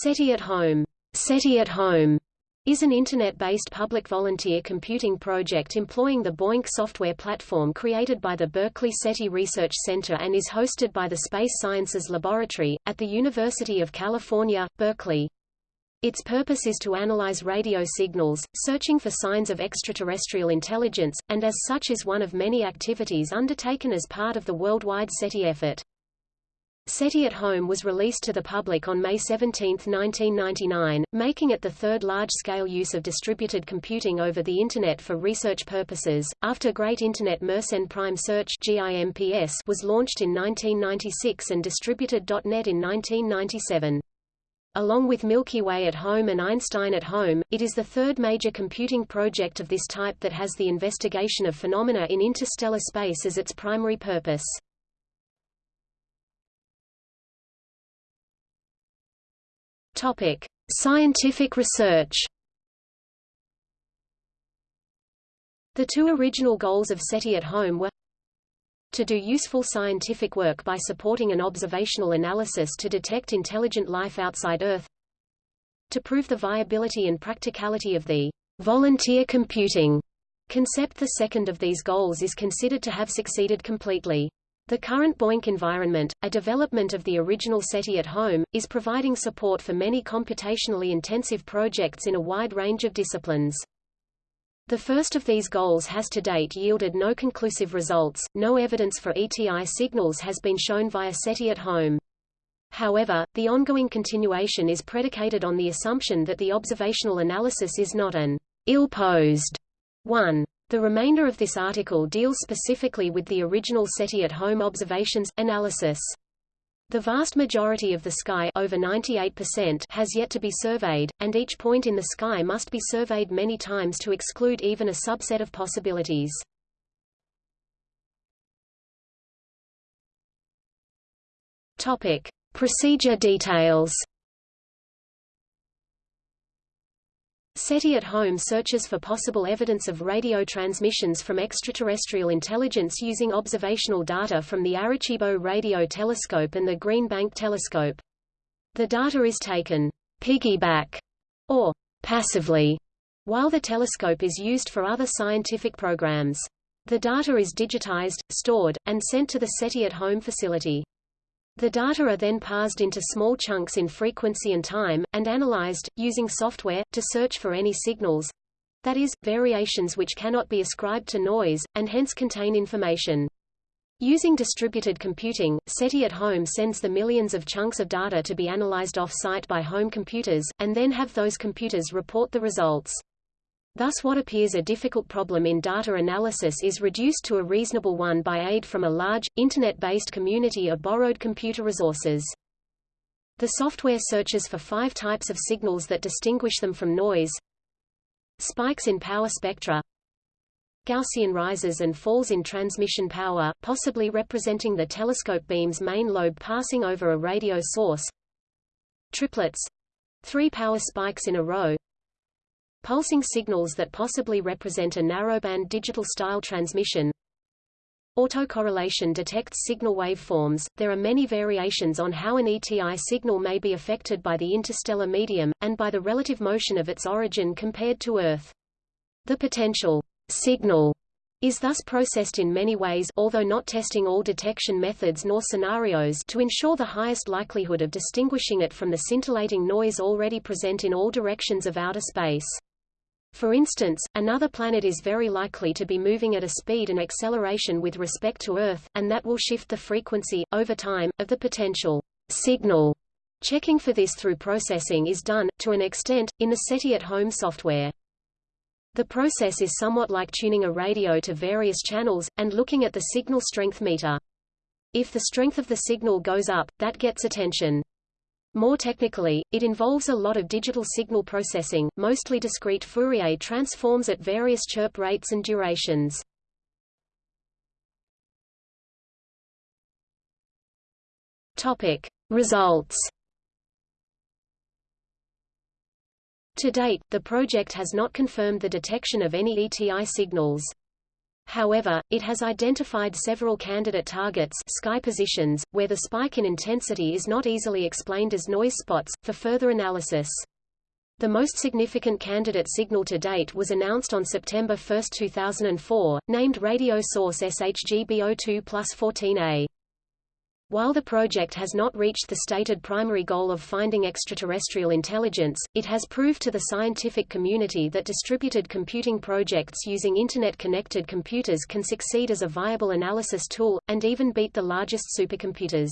SETI at Home, SETI at Home is an Internet-based public volunteer computing project employing the BOINC software platform created by the Berkeley SETI Research Center and is hosted by the Space Sciences Laboratory, at the University of California, Berkeley. Its purpose is to analyze radio signals, searching for signs of extraterrestrial intelligence, and as such is one of many activities undertaken as part of the worldwide SETI effort. SETI at Home was released to the public on May 17, 1999, making it the third large-scale use of distributed computing over the Internet for research purposes, after Great Internet Mersenne Prime Search was launched in 1996 and Distributed.net in 1997. Along with Milky Way at Home and Einstein at Home, it is the third major computing project of this type that has the investigation of phenomena in interstellar space as its primary purpose. Topic: Scientific research. The two original goals of SETI at Home were to do useful scientific work by supporting an observational analysis to detect intelligent life outside Earth, to prove the viability and practicality of the volunteer computing concept. The second of these goals is considered to have succeeded completely. The current BOINC environment, a development of the original SETI at home, is providing support for many computationally intensive projects in a wide range of disciplines. The first of these goals has to date yielded no conclusive results, no evidence for ETI signals has been shown via SETI at home. However, the ongoing continuation is predicated on the assumption that the observational analysis is not an ill-posed one. The remainder of this article deals specifically with the original SETI at home observations, analysis. The vast majority of the sky over 98% has yet to be surveyed, and each point in the sky must be surveyed many times to exclude even a subset of possibilities. Topic. Procedure details SETI at home searches for possible evidence of radio transmissions from extraterrestrial intelligence using observational data from the Arecibo Radio Telescope and the Green Bank Telescope. The data is taken piggyback or passively while the telescope is used for other scientific programs. The data is digitized, stored, and sent to the SETI at home facility. The data are then parsed into small chunks in frequency and time, and analyzed, using software, to search for any signals—that is, variations which cannot be ascribed to noise, and hence contain information. Using distributed computing, SETI at home sends the millions of chunks of data to be analyzed off-site by home computers, and then have those computers report the results. Thus what appears a difficult problem in data analysis is reduced to a reasonable one by aid from a large, Internet-based community of borrowed computer resources. The software searches for five types of signals that distinguish them from noise. Spikes in power spectra Gaussian rises and falls in transmission power, possibly representing the telescope beam's main lobe passing over a radio source Triplets three power spikes in a row Pulsing signals that possibly represent a narrowband digital-style transmission. Autocorrelation detects signal waveforms. There are many variations on how an ETI signal may be affected by the interstellar medium, and by the relative motion of its origin compared to Earth. The potential signal is thus processed in many ways although not testing all detection methods nor scenarios to ensure the highest likelihood of distinguishing it from the scintillating noise already present in all directions of outer space. For instance, another planet is very likely to be moving at a speed and acceleration with respect to Earth, and that will shift the frequency, over time, of the potential signal. Checking for this through processing is done, to an extent, in the SETI at home software. The process is somewhat like tuning a radio to various channels, and looking at the signal strength meter. If the strength of the signal goes up, that gets attention. More technically, it involves a lot of digital signal processing, mostly discrete Fourier transforms at various chirp rates and durations. Topic. Results To date, the project has not confirmed the detection of any ETI signals. However, it has identified several candidate targets sky positions, where the spike in intensity is not easily explained as noise spots, for further analysis. The most significant candidate signal to date was announced on September 1, 2004, named radio source SHGB02 plus 14A. While the project has not reached the stated primary goal of finding extraterrestrial intelligence, it has proved to the scientific community that distributed computing projects using Internet-connected computers can succeed as a viable analysis tool, and even beat the largest supercomputers.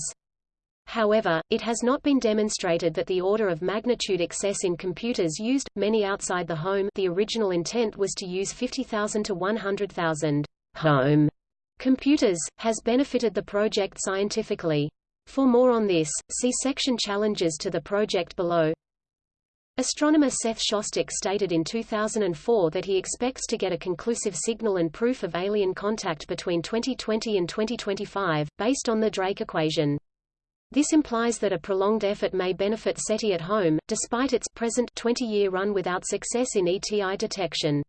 However, it has not been demonstrated that the order of magnitude excess in computers used, many outside the home the original intent was to use 50,000 to 100,000 home computers, has benefited the project scientifically. For more on this, see section Challenges to the project below. Astronomer Seth Shostak stated in 2004 that he expects to get a conclusive signal and proof of alien contact between 2020 and 2025, based on the Drake equation. This implies that a prolonged effort may benefit SETI at home, despite its present 20-year run without success in ETI detection.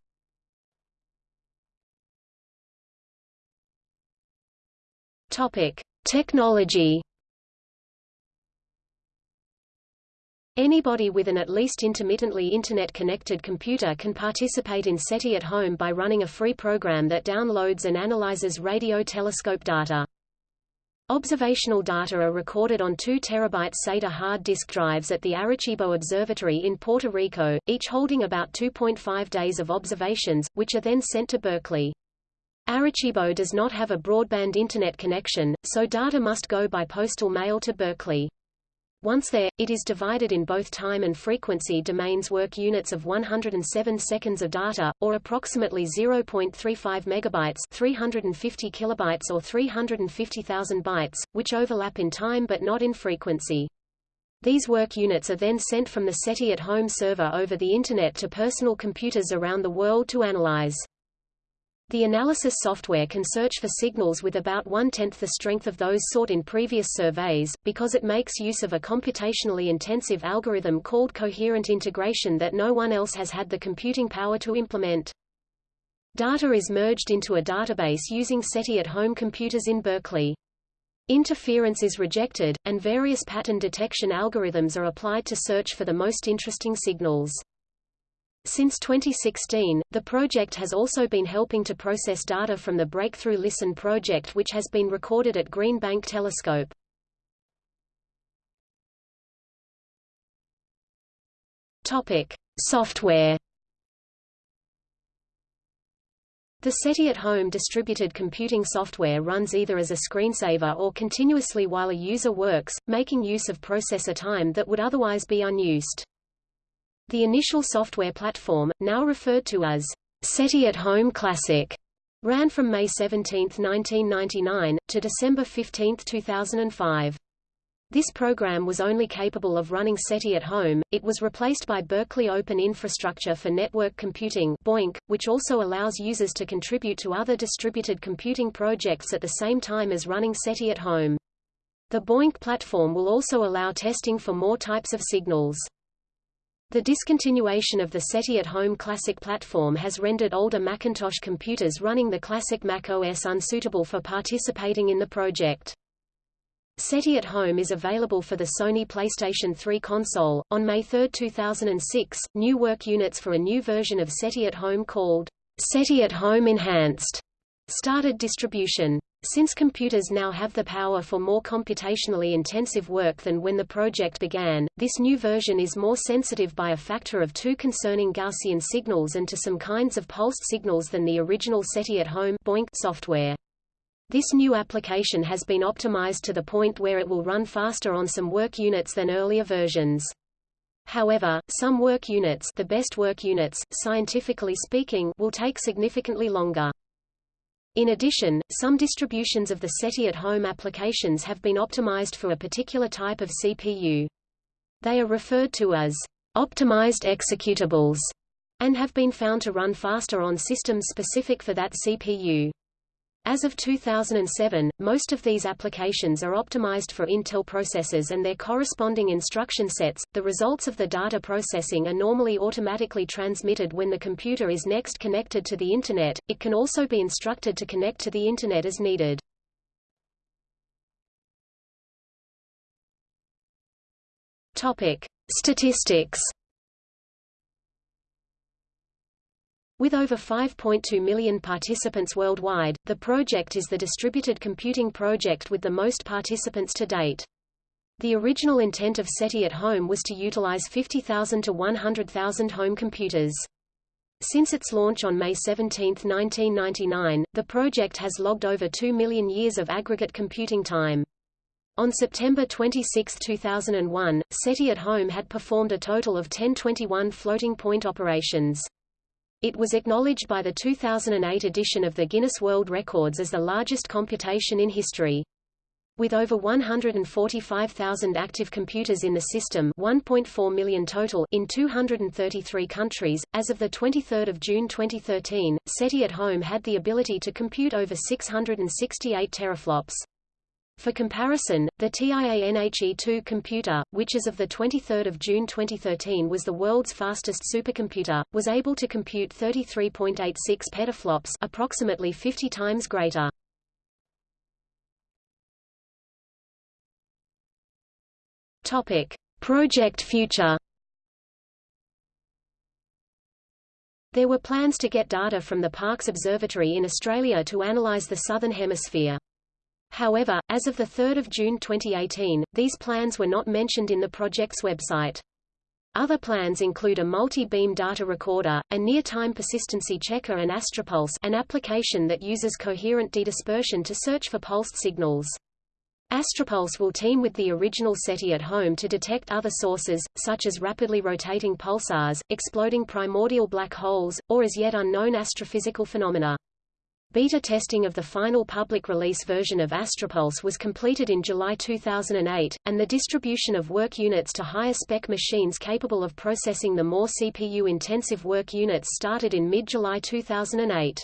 Topic: Technology. Anybody with an at least intermittently Internet-connected computer can participate in SETI at home by running a free program that downloads and analyzes radio telescope data. Observational data are recorded on 2 terabyte SATA hard disk drives at the Arecibo Observatory in Puerto Rico, each holding about 2.5 days of observations, which are then sent to Berkeley. Arecibo does not have a broadband Internet connection, so data must go by postal mail to Berkeley. Once there, it is divided in both time and frequency domains work units of 107 seconds of data, or approximately 0.35 megabytes 350 kilobytes or 350,000 bytes, which overlap in time but not in frequency. These work units are then sent from the SETI at home server over the Internet to personal computers around the world to analyze. The analysis software can search for signals with about one-tenth the strength of those sought in previous surveys, because it makes use of a computationally intensive algorithm called coherent integration that no one else has had the computing power to implement. Data is merged into a database using SETI at home computers in Berkeley. Interference is rejected, and various pattern detection algorithms are applied to search for the most interesting signals. Since 2016, the project has also been helping to process data from the Breakthrough Listen project which has been recorded at Green Bank Telescope. Topic: Software. The SETI at home distributed computing software runs either as a screensaver or continuously while a user works, making use of processor time that would otherwise be unused. The initial software platform, now referred to as SETI at Home Classic, ran from May 17, 1999, to December 15, 2005. This program was only capable of running SETI at home, it was replaced by Berkeley Open Infrastructure for Network Computing BOINC, which also allows users to contribute to other distributed computing projects at the same time as running SETI at home. The BOINC platform will also allow testing for more types of signals. The discontinuation of the SETI at Home Classic platform has rendered older Macintosh computers running the classic Mac OS unsuitable for participating in the project. SETI at Home is available for the Sony PlayStation 3 console. On May 3, 2006, new work units for a new version of SETI at Home called SETI at Home Enhanced started distribution. Since computers now have the power for more computationally intensive work than when the project began, this new version is more sensitive by a factor of two concerning Gaussian signals and to some kinds of pulsed signals than the original SETI at home BOINC software. This new application has been optimized to the point where it will run faster on some work units than earlier versions. However, some work units, the best work units, scientifically speaking, will take significantly longer. In addition, some distributions of the SETI at home applications have been optimized for a particular type of CPU. They are referred to as optimized executables and have been found to run faster on systems specific for that CPU. As of 2007, most of these applications are optimized for Intel processors and their corresponding instruction sets. The results of the data processing are normally automatically transmitted when the computer is next connected to the Internet. It can also be instructed to connect to the Internet as needed. Topic: Statistics With over 5.2 million participants worldwide, the project is the distributed computing project with the most participants to date. The original intent of SETI at Home was to utilize 50,000 to 100,000 home computers. Since its launch on May 17, 1999, the project has logged over 2 million years of aggregate computing time. On September 26, 2001, SETI at Home had performed a total of 1021 floating point operations. It was acknowledged by the 2008 edition of the Guinness World Records as the largest computation in history. With over 145,000 active computers in the system 1.4 million total in 233 countries, as of 23 June 2013, SETI at Home had the ability to compute over 668 teraflops. For comparison, the Tianhe-2 computer, which as of 23 June 2013 was the world's fastest supercomputer, was able to compute 33.86 petaflops approximately 50 times greater. Topic. Project Future There were plans to get data from the Parkes Observatory in Australia to analyse the Southern Hemisphere. However, as of 3 June 2018, these plans were not mentioned in the project's website. Other plans include a multi-beam data recorder, a near-time persistency checker and Astropulse an application that uses coherent dedispersion to search for pulsed signals. Astropulse will team with the original SETI at home to detect other sources, such as rapidly rotating pulsars, exploding primordial black holes, or as yet unknown astrophysical phenomena. Beta testing of the final public release version of Astropulse was completed in July 2008, and the distribution of work units to higher-spec machines capable of processing the more CPU-intensive work units started in mid-July 2008.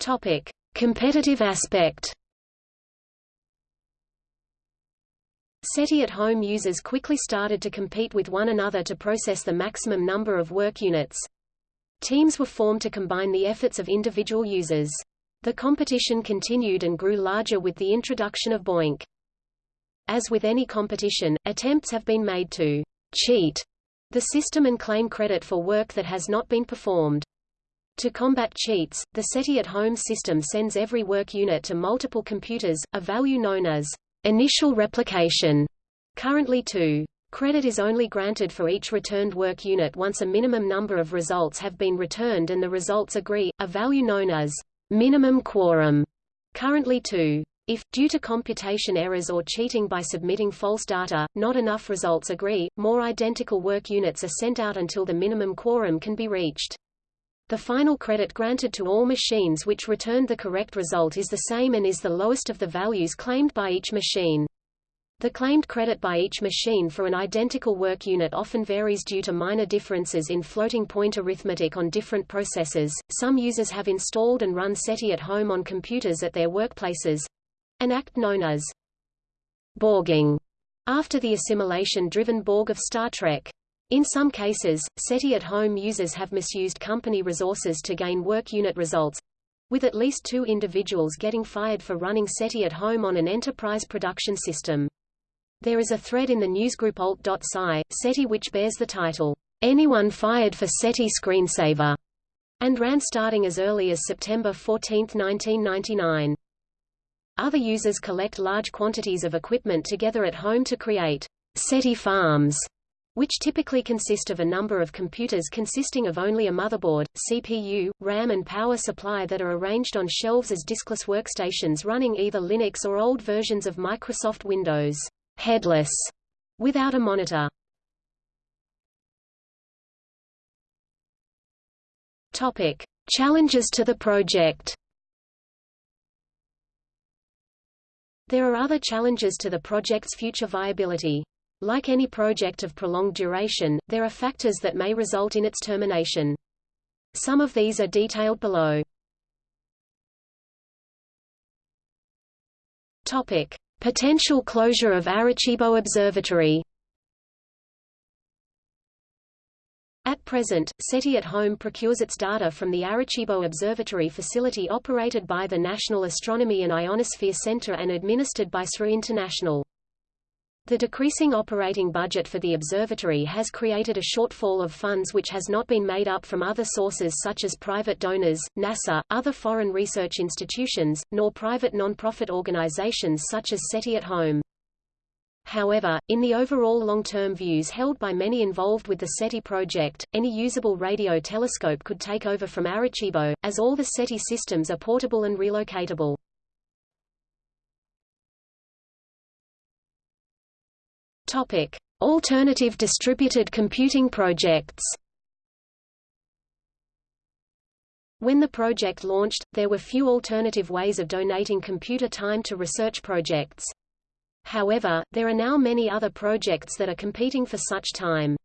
Topic: Competitive aspect. SETI at home users quickly started to compete with one another to process the maximum number of work units. Teams were formed to combine the efforts of individual users. The competition continued and grew larger with the introduction of BOINC. As with any competition, attempts have been made to cheat the system and claim credit for work that has not been performed. To combat cheats, the SETI at home system sends every work unit to multiple computers, a value known as Initial replication. Currently 2. Credit is only granted for each returned work unit once a minimum number of results have been returned and the results agree, a value known as minimum quorum. Currently 2. If, due to computation errors or cheating by submitting false data, not enough results agree, more identical work units are sent out until the minimum quorum can be reached. The final credit granted to all machines which returned the correct result is the same and is the lowest of the values claimed by each machine. The claimed credit by each machine for an identical work unit often varies due to minor differences in floating point arithmetic on different processors. Some users have installed and run SETI at home on computers at their workplaces an act known as Borging, after the assimilation-driven Borg of Star Trek. In some cases, SETI at home users have misused company resources to gain work unit results, with at least two individuals getting fired for running SETI at home on an enterprise production system. There is a thread in the newsgroup alt.sci, SETI which bears the title, Anyone Fired for SETI Screensaver, and ran starting as early as September 14, 1999. Other users collect large quantities of equipment together at home to create SETI farms, which typically consist of a number of computers consisting of only a motherboard, CPU, RAM and power supply that are arranged on shelves as diskless workstations running either Linux or old versions of Microsoft Windows, headless, without a monitor. Topic: Challenges to the project. There are other challenges to the project's future viability. Like any project of prolonged duration, there are factors that may result in its termination. Some of these are detailed below. Topic: Potential closure of Arecibo Observatory. At present, SETI at Home procures its data from the Arecibo Observatory facility operated by the National Astronomy and Ionosphere Center and administered by SRI International. The decreasing operating budget for the observatory has created a shortfall of funds which has not been made up from other sources such as private donors, NASA, other foreign research institutions, nor private non-profit organizations such as SETI at Home. However, in the overall long-term views held by many involved with the SETI project, any usable radio telescope could take over from Arecibo, as all the SETI systems are portable and relocatable. Topic: Alternative distributed computing projects. When the project launched, there were few alternative ways of donating computer time to research projects. However, there are now many other projects that are competing for such time.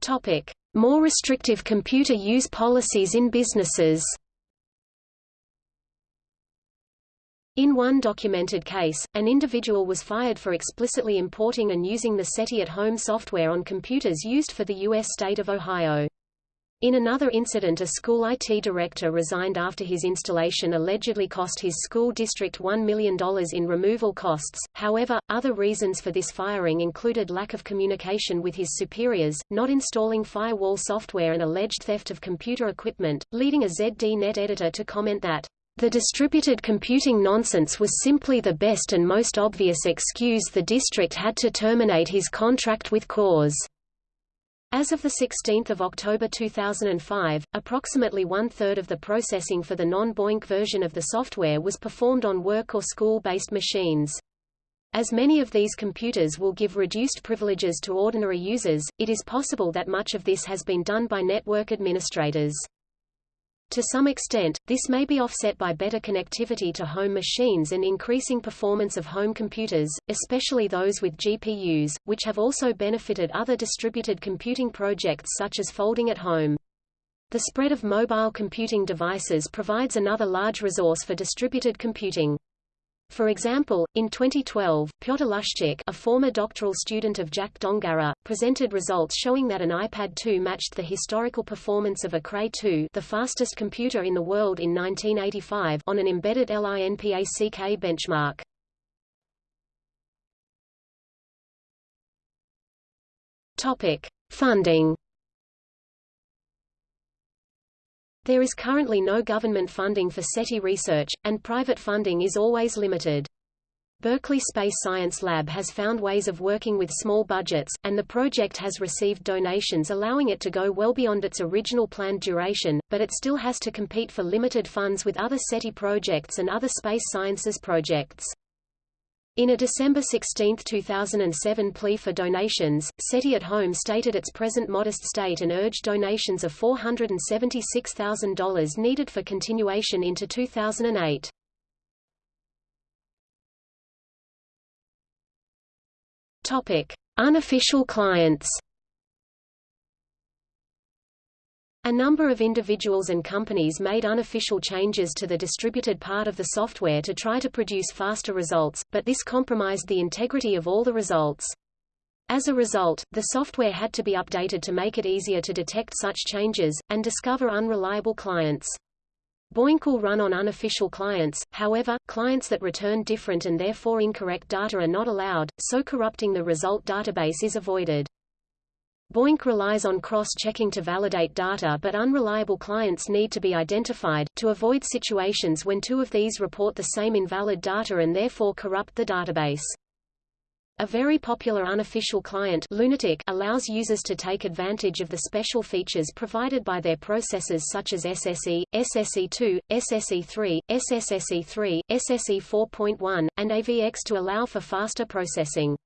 Topic: More restrictive computer use policies in businesses. In one documented case, an individual was fired for explicitly importing and using the SETI at home software on computers used for the U.S. state of Ohio. In another incident a school IT director resigned after his installation allegedly cost his school district $1 million in removal costs. However, other reasons for this firing included lack of communication with his superiors, not installing firewall software and alleged theft of computer equipment, leading a ZDNet editor to comment that the distributed computing nonsense was simply the best and most obvious excuse the district had to terminate his contract with cause. As of 16 October 2005, approximately one-third of the processing for the non-BOINC version of the software was performed on work or school-based machines. As many of these computers will give reduced privileges to ordinary users, it is possible that much of this has been done by network administrators. To some extent, this may be offset by better connectivity to home machines and increasing performance of home computers, especially those with GPUs, which have also benefited other distributed computing projects such as folding at home. The spread of mobile computing devices provides another large resource for distributed computing. For example, in 2012, Piotr Luszczek a former doctoral student of Jack Dongarra, presented results showing that an iPad 2 matched the historical performance of a Cray 2 the fastest computer in the world in 1985 on an embedded LINPACK benchmark. Topic. Funding There is currently no government funding for SETI research, and private funding is always limited. Berkeley Space Science Lab has found ways of working with small budgets, and the project has received donations allowing it to go well beyond its original planned duration, but it still has to compete for limited funds with other SETI projects and other space sciences projects. In a December 16, 2007 plea for donations, SETI at Home stated its present modest state and urged donations of $476,000 needed for continuation into 2008. Topic: Unofficial clients. A number of individuals and companies made unofficial changes to the distributed part of the software to try to produce faster results, but this compromised the integrity of all the results. As a result, the software had to be updated to make it easier to detect such changes, and discover unreliable clients. BOINC will run on unofficial clients, however, clients that return different and therefore incorrect data are not allowed, so corrupting the result database is avoided. BOINC relies on cross-checking to validate data but unreliable clients need to be identified, to avoid situations when two of these report the same invalid data and therefore corrupt the database. A very popular unofficial client Lunatic allows users to take advantage of the special features provided by their processors such as SSE, SSE2, SSE3, SSSE3, SSE 4.1, and AVX to allow for faster processing.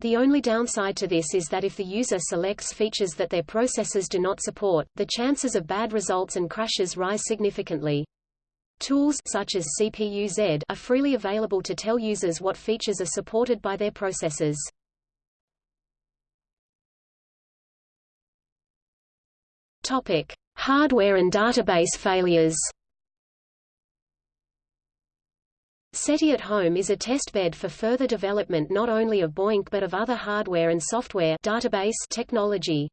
The only downside to this is that if the user selects features that their processors do not support, the chances of bad results and crashes rise significantly. Tools such as CPU-Z are freely available to tell users what features are supported by their processors. Topic: Hardware and database failures. SETI at Home is a testbed for further development not only of BOINC but of other hardware and software database technology.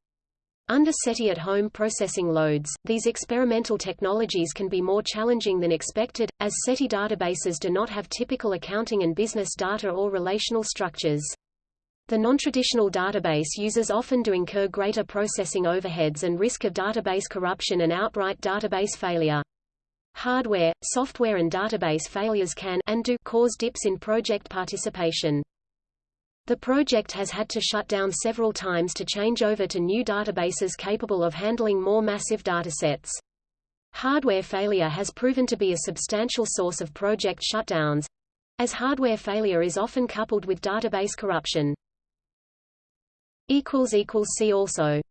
Under SETI at home processing loads, these experimental technologies can be more challenging than expected, as SETI databases do not have typical accounting and business data or relational structures. The non-traditional database users often do incur greater processing overheads and risk of database corruption and outright database failure. Hardware, software and database failures can and do cause dips in project participation. The project has had to shut down several times to change over to new databases capable of handling more massive datasets. Hardware failure has proven to be a substantial source of project shutdowns, as hardware failure is often coupled with database corruption. See also